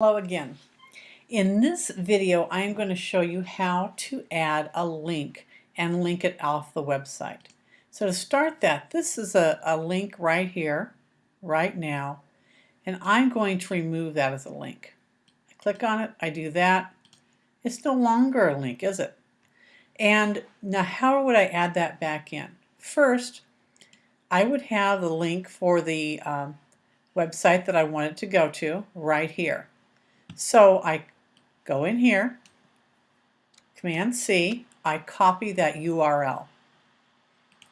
Hello again. In this video, I am going to show you how to add a link and link it off the website. So to start that, this is a, a link right here, right now, and I'm going to remove that as a link. I click on it, I do that. It's no longer a link, is it? And now how would I add that back in? First, I would have the link for the um, website that I wanted to go to right here. So I go in here, Command C, I copy that URL.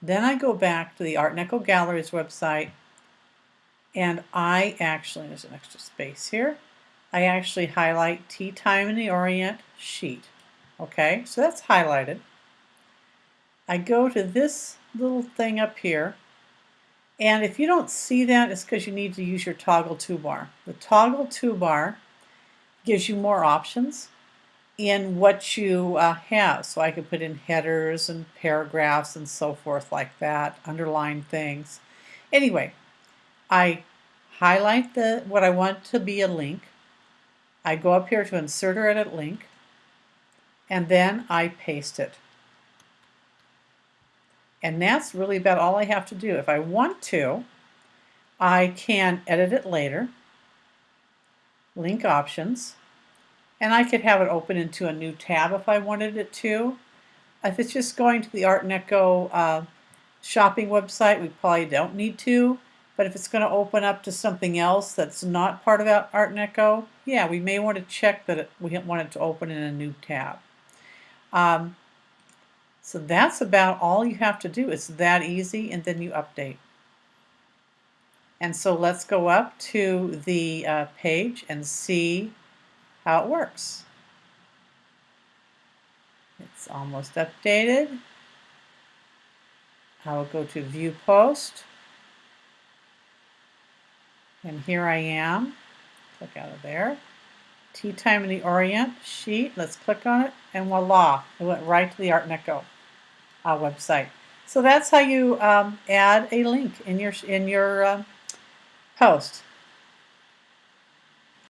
Then I go back to the Art Echo Galleries website and I actually, there's an extra space here, I actually highlight Tea Time in the Orient sheet. Okay, so that's highlighted. I go to this little thing up here and if you don't see that, it's because you need to use your toggle toolbar. The toggle toolbar gives you more options in what you uh, have. So I could put in headers and paragraphs and so forth like that, underline things. Anyway, I highlight the what I want to be a link. I go up here to insert or edit link and then I paste it. And that's really about all I have to do. If I want to, I can edit it later link options, and I could have it open into a new tab if I wanted it to. If it's just going to the Art & Echo uh, shopping website, we probably don't need to. But if it's going to open up to something else that's not part of Art & Echo, yeah, we may want to check that it, we want it to open in a new tab. Um, so that's about all you have to do. It's that easy, and then you update. And so let's go up to the uh, page and see how it works. It's almost updated. I will go to View Post. And here I am. Click out of there. Tea Time in the Orient sheet. Let's click on it, and voila, it went right to the Art Echo uh, website. So that's how you um, add a link in your in your uh, post.